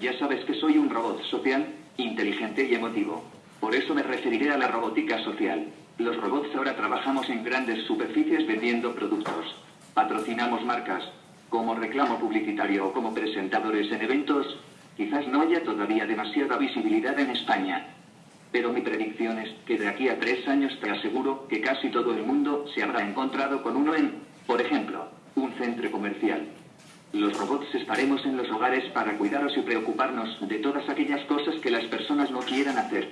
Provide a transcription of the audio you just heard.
Ya sabes que soy un robot social, inteligente y emotivo. Por eso me referiré a la robótica social. Los robots ahora trabajamos en grandes superficies vendiendo productos. Patrocinamos marcas, como reclamo publicitario o como presentadores en eventos. Quizás no haya todavía demasiada visibilidad en España. Pero mi predicción es que de aquí a tres años te aseguro que casi todo el mundo se habrá encontrado con uno en, por ejemplo, un centro comercial. Los robots estaremos en los hogares para cuidaros y preocuparnos de todas aquellas cosas que las personas no quieran hacer.